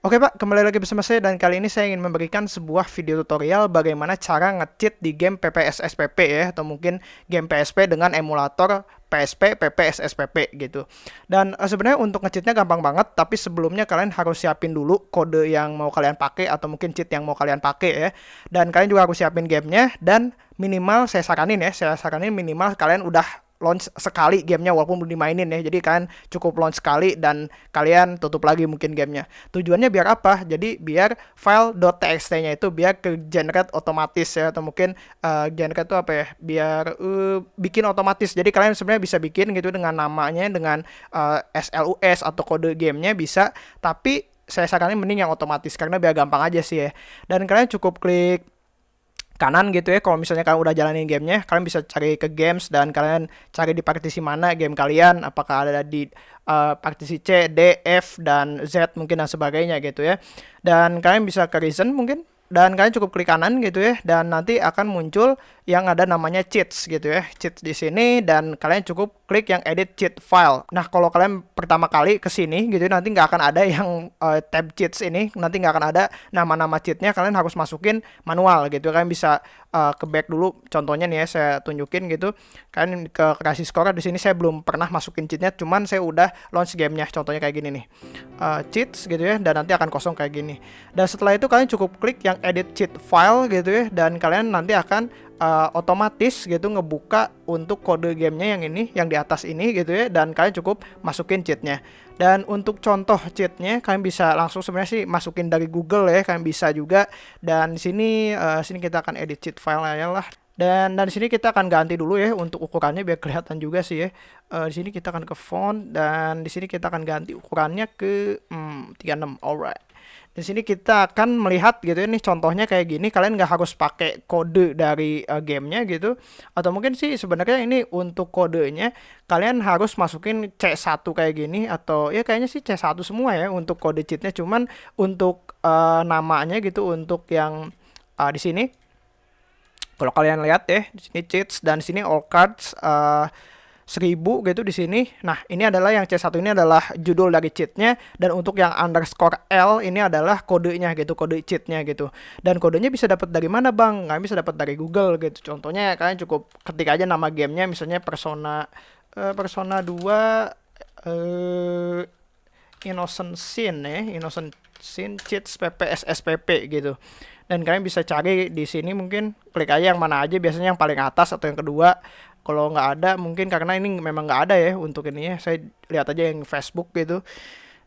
Oke Pak, kembali lagi bersama saya dan kali ini saya ingin memberikan sebuah video tutorial bagaimana cara nge-cheat di game PPS SPP ya atau mungkin game PSP dengan emulator PSP, PPS SPP gitu. Dan uh, sebenarnya untuk nge-cheatnya gampang banget, tapi sebelumnya kalian harus siapin dulu kode yang mau kalian pakai atau mungkin cheat yang mau kalian pakai ya. Dan kalian juga harus siapin gamenya dan minimal saya saranin ya, saya saranin minimal kalian udah launch sekali gamenya walaupun belum dimainin ya. Jadi kalian cukup launch sekali dan kalian tutup lagi mungkin gamenya. Tujuannya biar apa? Jadi biar file .txt nya itu biar ke generate otomatis ya atau mungkin uh, generate itu apa ya? Biar uh, bikin otomatis. Jadi kalian sebenarnya bisa bikin gitu dengan namanya dengan uh, eh, SLUS atau kode gamenya bisa. Tapi saya saranin mending yang otomatis karena biar gampang aja sih ya. Dan kalian cukup klik kanan gitu ya kalau misalnya kalian udah jalanin gamenya kalian bisa cari ke games dan kalian cari di partisi mana game kalian apakah ada di uh, partisi C, D, F dan Z mungkin dan sebagainya gitu ya. Dan kalian bisa ke reason mungkin dan kalian cukup klik kanan gitu ya dan nanti akan muncul yang ada namanya cheats gitu ya. Cheats di sini dan kalian cukup klik yang edit cheat file. Nah kalau kalian pertama kali ke sini gitu nanti nggak akan ada yang uh, tab cheats ini. Nanti nggak akan ada nama-nama cheatnya. Kalian harus masukin manual gitu. Kalian bisa uh, ke back dulu. Contohnya nih ya saya tunjukin gitu. Kalian ke kasih score di sini. Saya belum pernah masukin cheatnya cuman saya udah launch gamenya. Contohnya kayak gini nih. Uh, cheats gitu ya dan nanti akan kosong kayak gini. Dan setelah itu kalian cukup klik yang edit cheat file gitu ya dan kalian nanti akan uh, otomatis gitu ngebuka untuk kode gamenya yang ini yang di atas ini gitu ya dan kalian cukup masukin cheatnya dan untuk contoh cheatnya kalian bisa langsung sebenarnya sih masukin dari Google ya kalian bisa juga dan sini uh, sini kita akan edit cheat file aja lah dan dari sini kita akan ganti dulu ya untuk ukurannya biar kelihatan juga sih ya. Uh, di sini kita akan ke font dan di sini kita akan ganti ukurannya ke hmm, 36. Alright. Di sini kita akan melihat gitu ya, ini contohnya kayak gini. Kalian nggak harus pakai kode dari uh, gamenya gitu. Atau mungkin sih sebenarnya ini untuk kodenya kalian harus masukin C1 kayak gini atau ya kayaknya sih C1 semua ya untuk kode cheatnya. Cuman untuk uh, namanya gitu untuk yang uh, di sini. Kalau kalian lihat ya di sini cheats dan di sini all cards. Uh, 1000 gitu di sini. Nah, ini adalah yang C1 ini adalah judul dari cheatnya dan untuk yang underscore L ini adalah kodenya gitu, kode cheatnya gitu. Dan kodenya bisa dapat dari mana, Bang? Nggak bisa dapat dari Google gitu. Contohnya kalian cukup ketik aja nama gamenya misalnya Persona uh, Persona 2 uh, eh, Innocent Sin ya, Innocent Sin cheats PPS SPP gitu. Dan kalian bisa cari di sini mungkin klik aja yang mana aja biasanya yang paling atas atau yang kedua. Kalau nggak ada mungkin karena ini memang nggak ada ya untuk ini ya. Saya lihat aja yang Facebook gitu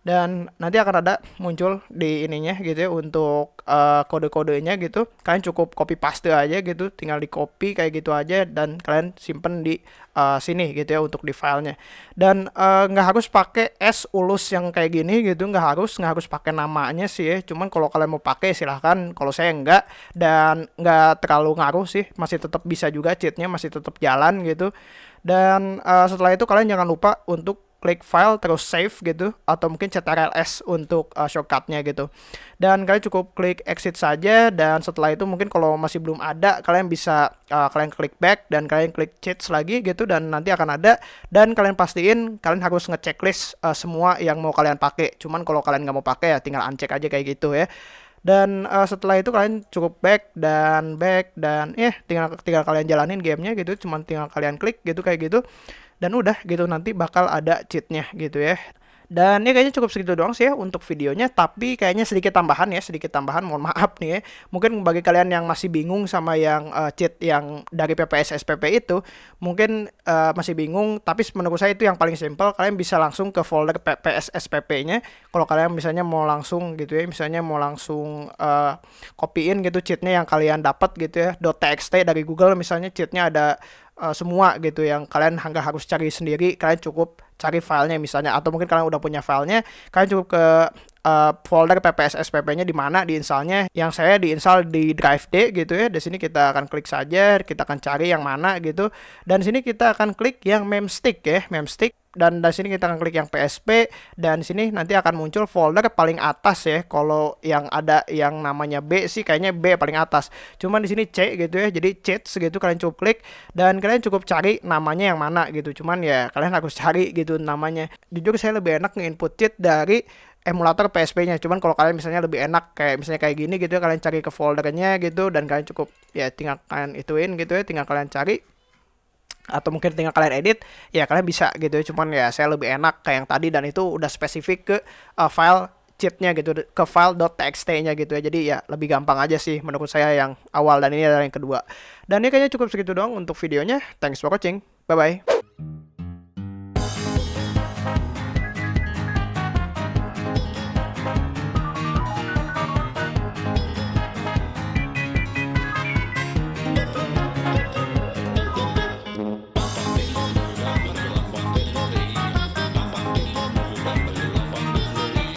dan nanti akan ada muncul di ininya gitu ya untuk uh, kode-kodenya gitu. Kalian cukup copy paste aja gitu tinggal di copy kayak gitu aja dan kalian simpen di uh, sini gitu ya untuk di filenya. Dan uh, nggak harus pakai s ulus yang kayak gini gitu nggak harus nggak harus pakai namanya sih ya. Cuman kalau kalian mau pakai silahkan. Kalau saya enggak dan nggak terlalu ngaruh sih. Masih tetap bisa juga cheatnya masih tetap jalan gitu. Dan uh, setelah itu kalian jangan lupa untuk klik file terus save gitu atau mungkin ctrls untuk uh, shortcutnya gitu. Dan kalian cukup klik exit saja dan setelah itu mungkin kalau masih belum ada kalian bisa uh, kalian klik back dan kalian klik cheats lagi gitu dan nanti akan ada. Dan kalian pastiin kalian harus ngechecklist uh, semua yang mau kalian pakai. Cuman kalau kalian nggak mau pakai ya tinggal uncheck aja kayak gitu ya. Dan uh, setelah itu kalian cukup back dan back dan eh, tinggal tinggal kalian jalanin gamenya gitu. Cuman tinggal kalian klik gitu kayak gitu dan udah gitu nanti bakal ada cheatnya gitu ya. Dan ya kayaknya cukup segitu doang sih ya untuk videonya Tapi kayaknya sedikit tambahan ya Sedikit tambahan mohon maaf nih ya. Mungkin bagi kalian yang masih bingung sama yang uh, cheat yang dari PPS SPP itu Mungkin uh, masih bingung Tapi menurut saya itu yang paling simple Kalian bisa langsung ke folder PPS SPP nya Kalau kalian misalnya mau langsung gitu ya Misalnya mau langsung uh, copyin gitu cheatnya yang kalian dapat gitu ya .txt dari Google misalnya cheatnya ada uh, semua gitu yang kalian nggak harus cari sendiri kalian cukup cari filenya misalnya atau mungkin kalian udah punya filenya kalian cukup ke uh, folder PPS SPP-nya di mana di installnya yang saya diinstal di drive D gitu ya di sini kita akan klik saja kita akan cari yang mana gitu dan di sini kita akan klik yang memstick ya memstick dan dari sini kita akan klik yang PSP dan di sini nanti akan muncul folder paling atas ya. Kalau yang ada yang namanya B sih kayaknya B paling atas. Cuman di sini C gitu ya. Jadi cheats gitu kalian cukup klik dan kalian cukup cari namanya yang mana gitu. Cuman ya kalian harus cari gitu namanya. Jujur saya lebih enak nge-input cheat dari emulator PSP-nya. Cuman kalau kalian misalnya lebih enak kayak misalnya kayak gini gitu ya, kalian cari ke foldernya gitu dan kalian cukup ya tinggal kalian ituin gitu ya, tinggal kalian cari. Atau mungkin tinggal kalian edit ya kalian bisa gitu ya. Cuman ya saya lebih enak kayak yang tadi dan itu udah spesifik ke uh, file cheatnya gitu ke file .txt-nya gitu ya. Jadi ya lebih gampang aja sih menurut saya yang awal dan ini adalah yang kedua. Dan ini kayaknya cukup segitu doang untuk videonya. Thanks for watching. Bye bye